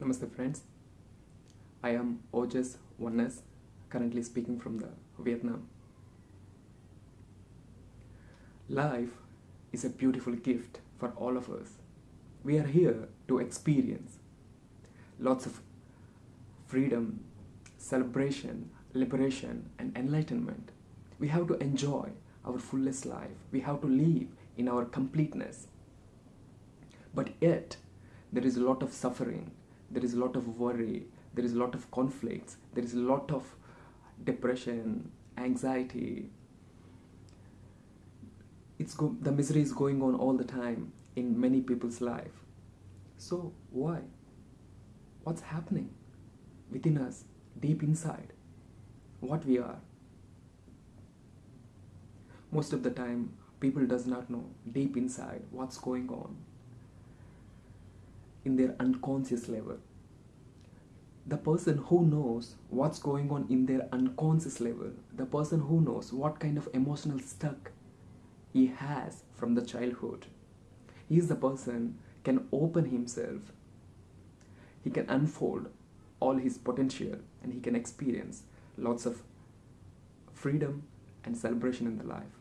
Namaste, friends. I am Ojas Oneness, currently speaking from the Vietnam. Life is a beautiful gift for all of us. We are here to experience lots of freedom, celebration, liberation, and enlightenment. We have to enjoy our fullest life. We have to live in our completeness. But yet, there is a lot of suffering, there is a lot of worry, there is a lot of conflicts, there is a lot of depression, anxiety. It's the misery is going on all the time in many people's life. So, why? What's happening within us, deep inside? What we are? Most of the time, people does not know deep inside what's going on in their unconscious level. The person who knows what's going on in their unconscious level, the person who knows what kind of emotional stuck he has from the childhood, he is the person can open himself. He can unfold all his potential and he can experience lots of freedom and celebration in the life.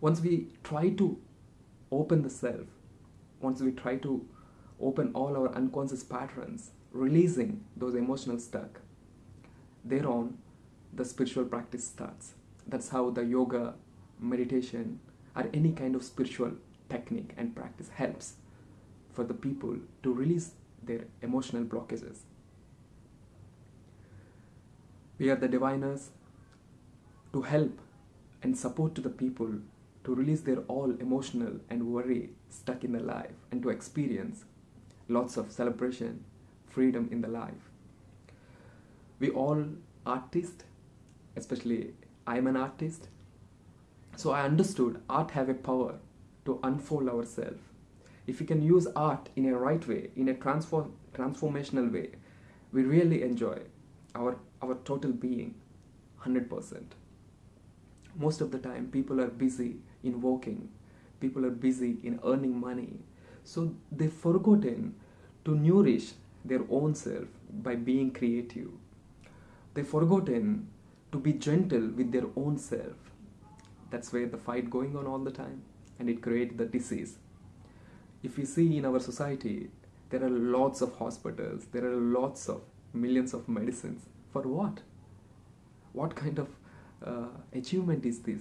Once we try to open the self, once we try to open all our unconscious patterns, releasing those emotional stuck, thereon the spiritual practice starts. That's how the yoga, meditation, or any kind of spiritual technique and practice helps for the people to release their emotional blockages. We are the diviners to help and support to the people to release their all emotional and worry stuck in their life and to experience lots of celebration, freedom in the life. We all artists, especially I'm an artist, so I understood art have a power to unfold ourselves. If we can use art in a right way, in a transform transformational way, we really enjoy our our total being 100%. Most of the time people are busy in working, people are busy in earning money. So they've forgotten to nourish their own self by being creative. They've forgotten to be gentle with their own self. That's where the fight going on all the time and it creates the disease. If we see in our society, there are lots of hospitals, there are lots of millions of medicines. For what? What kind of uh, achievement is this?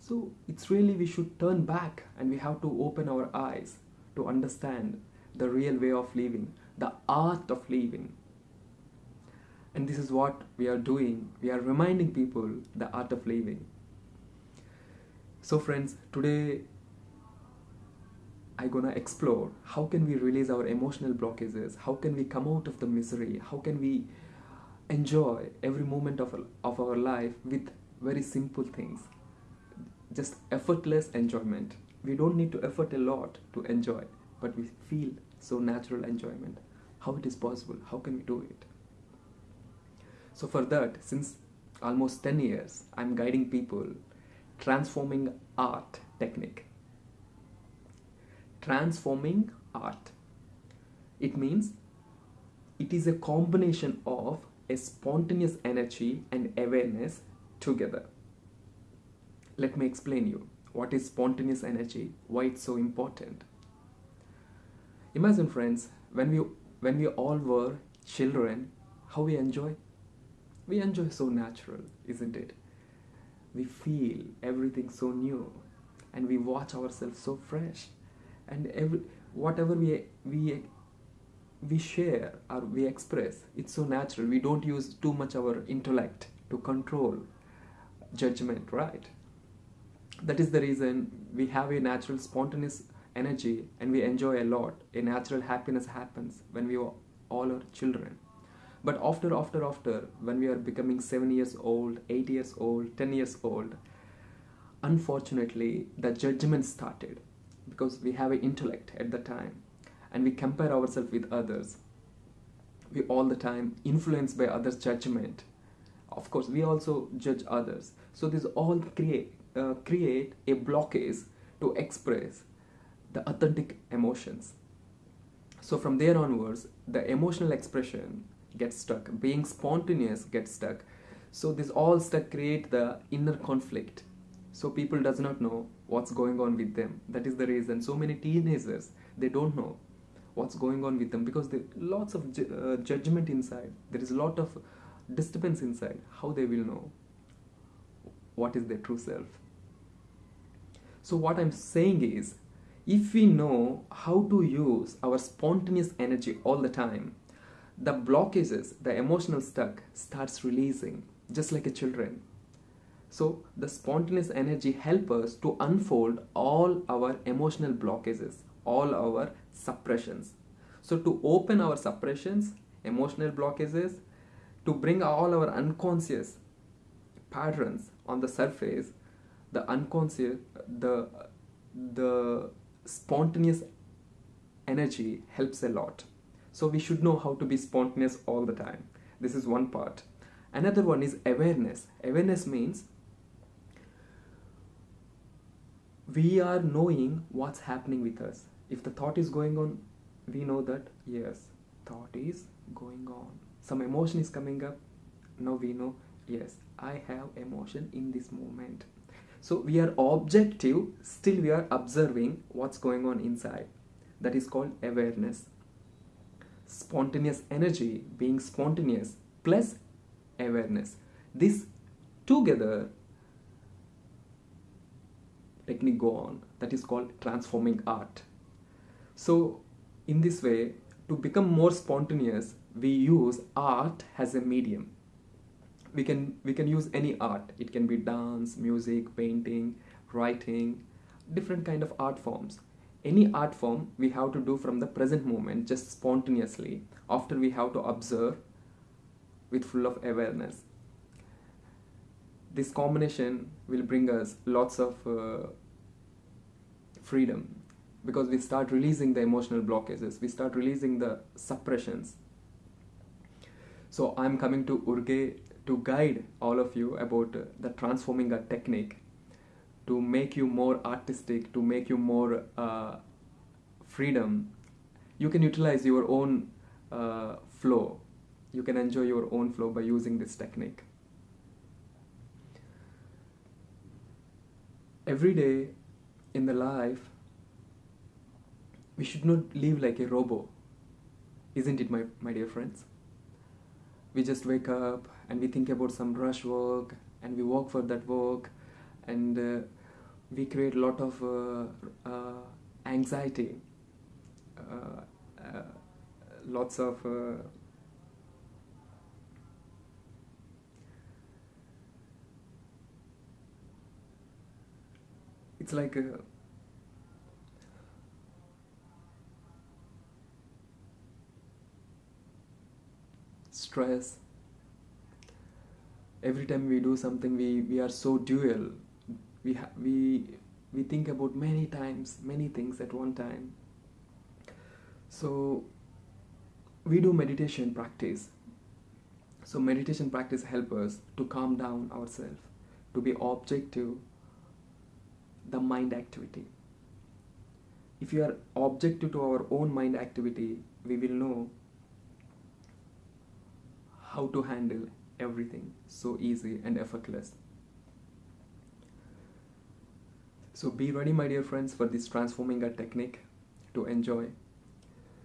So it's really we should turn back and we have to open our eyes to understand the real way of living, the art of living. And this is what we are doing. We are reminding people the art of living. So friends, today I'm gonna explore how can we release our emotional blockages, how can we come out of the misery, how can we enjoy every moment of, of our life with very simple things. Just effortless enjoyment. We don't need to effort a lot to enjoy, but we feel so natural enjoyment. How it is possible? How can we do it? So for that, since almost 10 years, I'm guiding people transforming art technique. Transforming art. It means it is a combination of a spontaneous energy and awareness together. Let me explain you what is spontaneous energy, why it's so important. Imagine friends, when we when we all were children, how we enjoy? We enjoy so natural, isn't it? We feel everything so new and we watch ourselves so fresh and every whatever we we we share or we express it's so natural. We don't use too much our intellect to control judgment right? That is the reason we have a natural spontaneous energy and we enjoy a lot. A natural happiness happens when we are all our children. But after after after when we are becoming 7 years old 8 years old 10 years old unfortunately the judgment started because we have an intellect at the time and we compare ourselves with others. We all the time influenced by others judgment. Of course we also judge others. So this all create uh, create a blockage to express the authentic emotions. So from there onwards the emotional expression gets stuck. Being spontaneous gets stuck. So this all stuck create the inner conflict. So people does not know what's going on with them. That is the reason. So many teenagers they don't know what's going on with them because there lots of ju- uh, judgment inside. There is a lot of disturbance inside. How they will know what is their true self? So what i'm saying is if we know how to use our spontaneous energy all the time the blockages the emotional stuck starts releasing just like a children. So the spontaneous energy help us to unfold all our emotional blockages all our suppressions. So to open our suppressions emotional blockages to bring all our unconscious patterns on the surface the unconscious the the spontaneous energy helps a lot. So we should know how to be spontaneous all the time. This is one part. Another one is awareness. Awareness means we are knowing what's happening with us if the thought is going on we know that yes thought is going on. Some emotion is coming up. Now we know yes i have emotion in this moment. So we are objective still we are observing what's going on inside. That is called awareness. Spontaneous energy being spontaneous plus awareness. This together technique go on. That is called transforming art so in this way to become more spontaneous we use art as a medium. We can we can use any art. It can be dance music painting writing different kind of art forms. Any art form we have to do from the present moment just spontaneously after we have to observe with full of awareness. This combination will bring us lots of uh, freedom because we start releasing the emotional blockages we start releasing the suppressions. So i'm coming to urge to guide all of you about the transforming a technique to make you more artistic to make you more uh, freedom. You can utilize your own uh, flow. You can enjoy your own flow by using this technique. Every day in the life we should not live like a robot isn't it my, my dear friends? We just wake up and we think about some rush work and we work for that work and uh, we create a lot of uh, uh, anxiety uh, uh, lots of uh, it's like a, stress. Every time we do something we, we are so dual. We we we think about many times many things at one time. So we do meditation practice. So meditation practice help us to calm down ourselves to be objective the mind activity. If you are objective to our own mind activity we will know how to handle everything so easy and effortless. So be ready my dear friends for this transforming a technique to enjoy.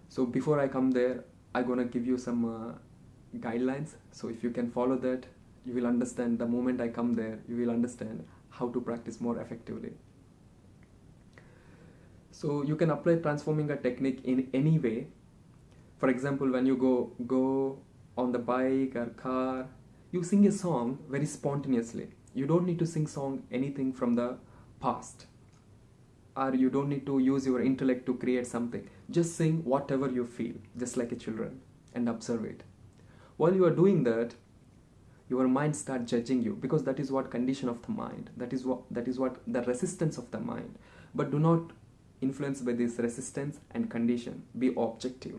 So before i come there i'm gonna give you some uh, guidelines. So if you can follow that you will understand the moment i come there you will understand how to practice more effectively. So you can apply transforming a technique in any way. For example when you go go on the bike or car you sing a song very spontaneously. You don't need to sing song anything from the past. Or you don't need to use your intellect to create something. Just sing whatever you feel just like a children and observe it. While you are doing that your mind start judging you because that is what condition of the mind. That is what that is what the resistance of the mind. But do not influence by this resistance and condition. Be objective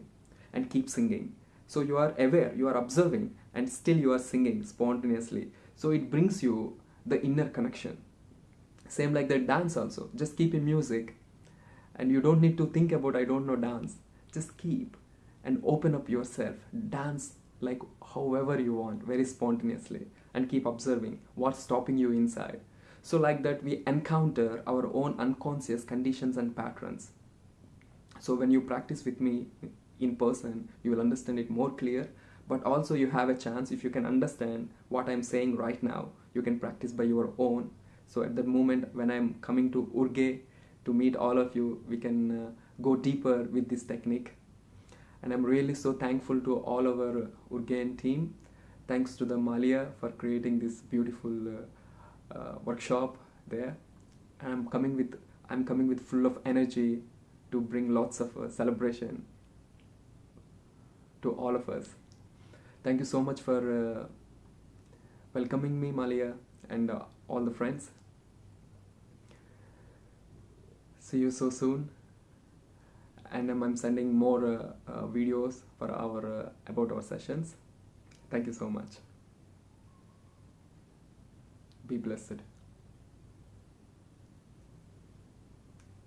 and keep singing so you are aware you are observing and still you are singing spontaneously. So it brings you the inner connection. Same like that dance also. Just keep in music and you don't need to think about i don't know dance. Just keep and open up yourself. Dance like however you want very spontaneously and keep observing what's stopping you inside. So like that we encounter our own unconscious conditions and patterns. So when you practice with me in person you will understand it more clear. But also you have a chance if you can understand what i'm saying right now you can practice by your own. So at that moment when i'm coming to urge to meet all of you we can uh, go deeper with this technique. And i'm really so thankful to all our urgen team. Thanks to the malia for creating this beautiful uh, uh, workshop there. And i'm coming with i'm coming with full of energy to bring lots of uh, celebration to all of us. Thank you so much for uh, welcoming me malia and uh, all the friends. See you so soon. And um, i'm sending more uh, uh, videos for our uh, about our sessions. Thank you so much. Be blessed